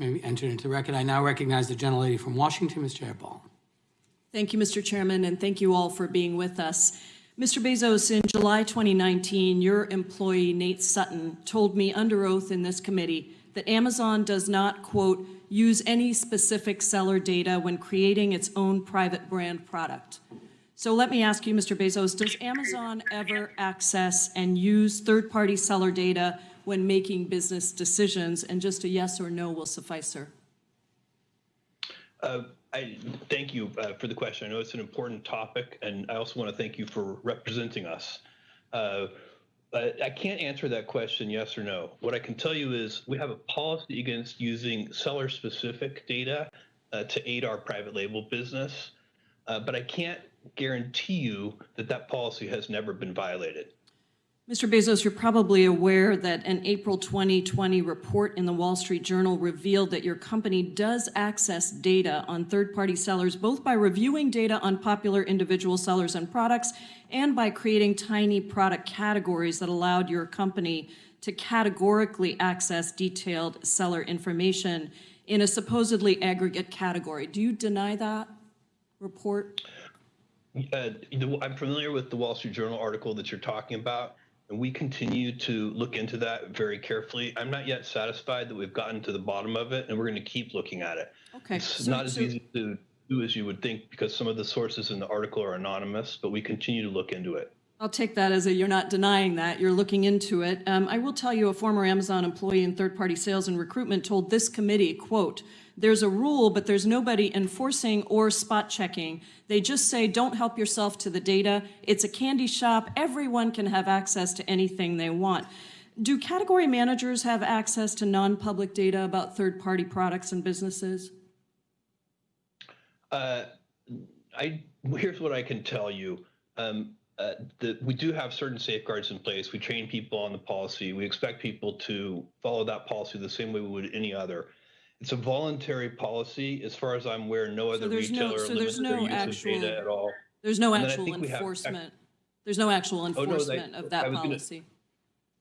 may be entered into the record. I now recognize the gentlelady from Washington, Ms. Jayapal. Thank you, Mr. Chairman, and thank you all for being with us. Mr. Bezos, in July 2019, your employee Nate Sutton told me under oath in this committee that Amazon does not, quote, use any specific seller data when creating its own private brand product. So let me ask you, Mr. Bezos, does Amazon ever access and use third-party seller data when making business decisions? And just a yes or no will suffice, sir. Uh, I thank you uh, for the question. I know it's an important topic, and I also want to thank you for representing us. Uh, I can't answer that question yes or no. What I can tell you is we have a policy against using seller-specific data uh, to aid our private label business, uh, but I can't guarantee you that that policy has never been violated. Mr. Bezos, you're probably aware that an April 2020 report in the Wall Street Journal revealed that your company does access data on third-party sellers, both by reviewing data on popular individual sellers and products and by creating tiny product categories that allowed your company to categorically access detailed seller information in a supposedly aggregate category. Do you deny that report? Uh, I'm familiar with the Wall Street Journal article that you're talking about and we continue to look into that very carefully. I'm not yet satisfied that we've gotten to the bottom of it, and we're going to keep looking at it. Okay. It's so, not as so, easy to do as you would think because some of the sources in the article are anonymous, but we continue to look into it. I'll take that as a you're not denying that, you're looking into it. Um, I will tell you a former Amazon employee in third-party sales and recruitment told this committee, quote, there's a rule, but there's nobody enforcing or spot checking. They just say, don't help yourself to the data. It's a candy shop. Everyone can have access to anything they want. Do category managers have access to non-public data about third-party products and businesses? Uh, I, here's what I can tell you. Um, uh, the, we do have certain safeguards in place. We train people on the policy. We expect people to follow that policy the same way we would any other. It's a voluntary policy. As far as I'm aware, no other there's no- retailer so limits there's their no use of actual- data at all. There's no And actual we have- enforcement. There's no actual no, they- enforcement of that was gonna- policy.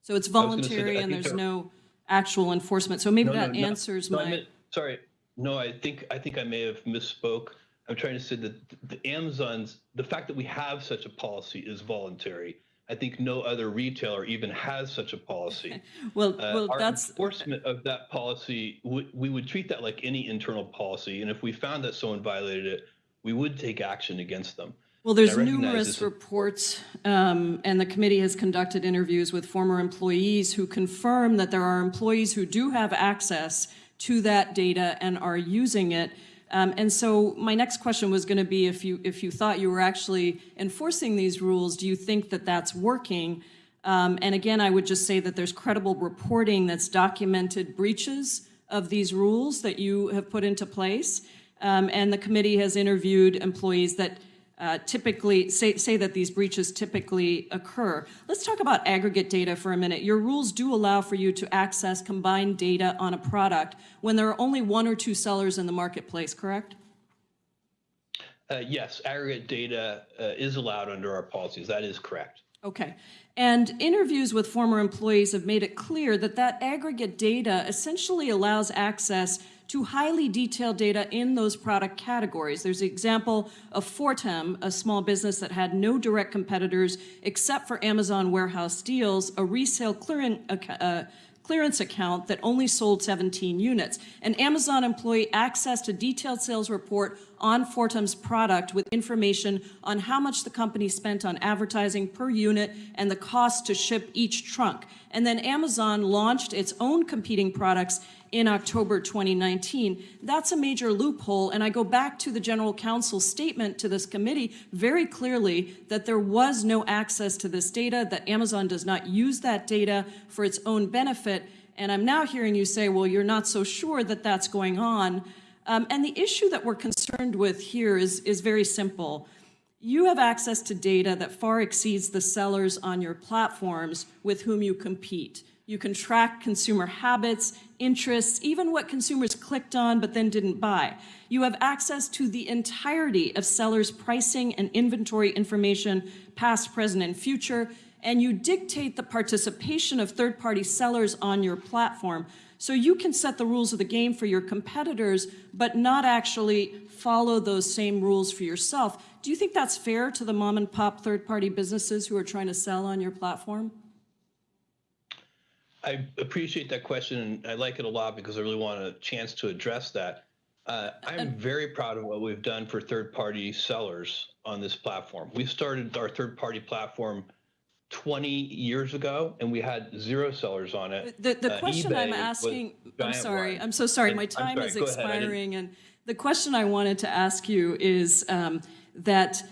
So it's that voluntary and there's no actual enforcement. So maybe No, no, that no. answers No, my, meant- Sorry, no, I think, I think I may have misspoke. I'm trying to say that the Amazon's, the fact that we have such a policy is voluntary. I think no other retailer even has such a policy. well, Uh, well, our that's, enforcement of that policy, we, we would treat that like any internal policy. And if we found that someone violated it, we would take action against them. well, there's numerous reports, um, and the committee has conducted interviews with former employees who confirm that there are employees who do have access to that data and are using it. Um, and so my next question was going to be if you if you thought you were actually enforcing these rules, do you think that that's working? Um, and again, I would just say that there's credible reporting that's documented breaches of these rules that you have put into place. Um, and the committee has interviewed employees that uh, typically say, say that these breaches typically occur. Let's talk about aggregate data for a minute. Your rules do allow for you to access combined data on a product when there are only one or two sellers in the marketplace, correct? Uh, yes, aggregate data uh, is allowed under our policies. That is correct. Okay. And interviews with former employees have made it clear that that aggregate data essentially allows access to highly detailed data in those product categories. There's an example of Fortem, a small business that had no direct competitors except for Amazon Warehouse Deals, a resale clearing, uh, clearance account that only sold 17 units. An Amazon employee accessed a detailed sales report on Fortem's product with information on how much the company spent on advertising per unit and the cost to ship each trunk. And then Amazon launched its own competing products in October 2019. That's a major loophole, and I go back to the General Counsel's statement to this committee very clearly that there was no access to this data, that Amazon does not use that data for its own benefit, and I'm now hearing you say, well, you're not so sure that that's going on. Um, and the issue that we're concerned with here is, is very simple. You have access to data that far exceeds the sellers on your platforms with whom you compete. You can track consumer habits, interests, even what consumers clicked on but then didn't buy. You have access to the entirety of sellers' pricing and inventory information, past, present, and future, and you dictate the participation of third-party sellers on your platform. So you can set the rules of the game for your competitors, but not actually follow those same rules for yourself. Do you think that's fair to the mom and pop third-party businesses who are trying to sell on your platform? I appreciate that question, and I like it a lot because I really want a chance to address that. Uh, I'm very proud of what we've done for third-party sellers on this platform. We started our third-party platform 20 years ago, and we had zero sellers on it. The, the Uh, question I'm asking, I'm sorry, one. I'm so sorry, And- my time sorry, is go ahead, I didn't- expiring, and the question I wanted to ask you is um, that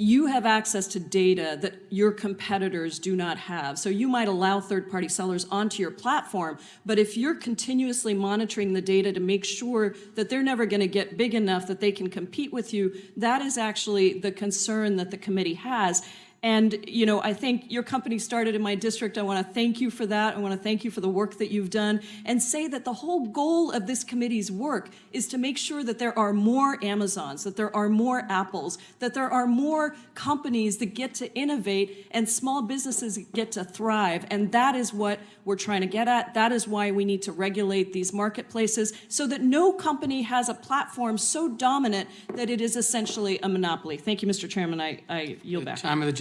you have access to data that your competitors do not have. So you might allow third-party sellers onto your platform, but if you're continuously monitoring the data to make sure that they're never going to get big enough that they can compete with you, that is actually the concern that the committee has. And, you know, I think your company started in my district. I want to thank you for that. I want to thank you for the work that you've done and say that the whole goal of this committee's work is to make sure that there are more Amazons, that there are more Apples, that there are more companies that get to innovate and small businesses get to thrive. And that is what we're trying to get at. That is why we need to regulate these marketplaces so that no company has a platform so dominant that it is essentially a monopoly. Thank you, Mr. Chairman. I, I yield back. Time of the